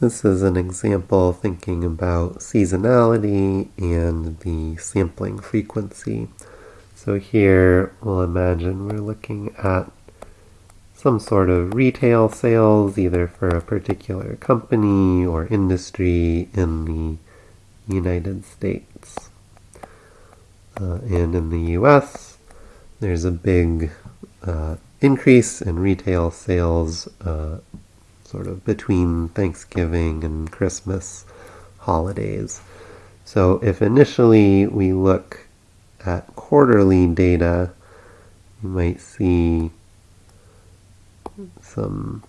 This is an example thinking about seasonality and the sampling frequency. So here we'll imagine we're looking at some sort of retail sales, either for a particular company or industry in the United States. Uh, and in the US, there's a big uh, increase in retail sales uh, sort of between Thanksgiving and Christmas holidays. So if initially we look at quarterly data, you might see some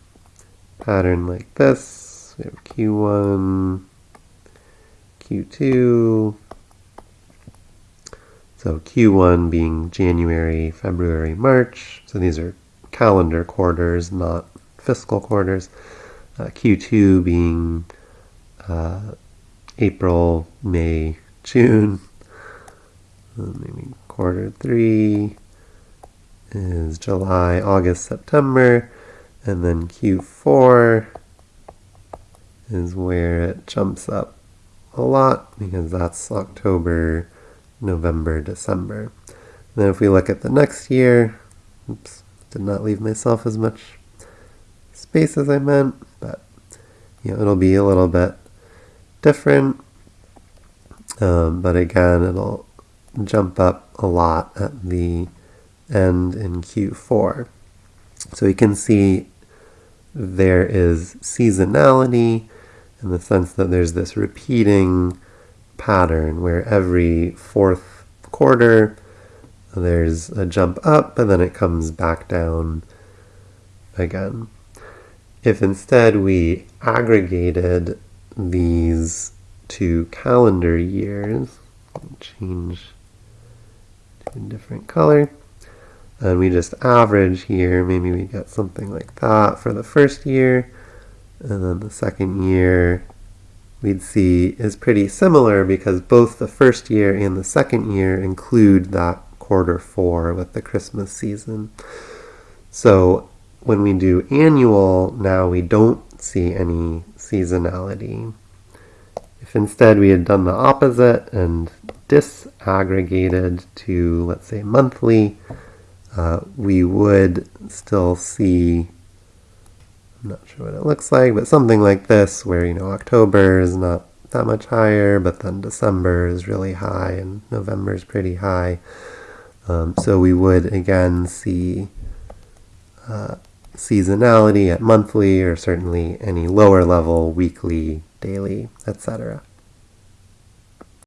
pattern like this. We have Q1, Q2. So Q1 being January, February, March. So these are calendar quarters, not fiscal quarters. Uh, Q2 being uh, April, May, June. maybe quarter three is July, August, September. And then Q4 is where it jumps up a lot because that's October, November, December. then if we look at the next year, oops, did not leave myself as much space as I meant, you know, it'll be a little bit different. Um, but again, it'll jump up a lot at the end in Q4. So we can see there is seasonality in the sense that there's this repeating pattern where every fourth quarter there's a jump up and then it comes back down again. If instead we aggregated these two calendar years, change to a different color, and we just average here, maybe we get something like that for the first year, and then the second year we'd see is pretty similar because both the first year and the second year include that quarter four with the Christmas season. So when we do annual, now we don't see any seasonality. If instead we had done the opposite and disaggregated to, let's say, monthly, uh, we would still see, I'm not sure what it looks like, but something like this where, you know, October is not that much higher, but then December is really high and November is pretty high. Um, so we would again see uh, seasonality at monthly or certainly any lower level, weekly, daily, etc.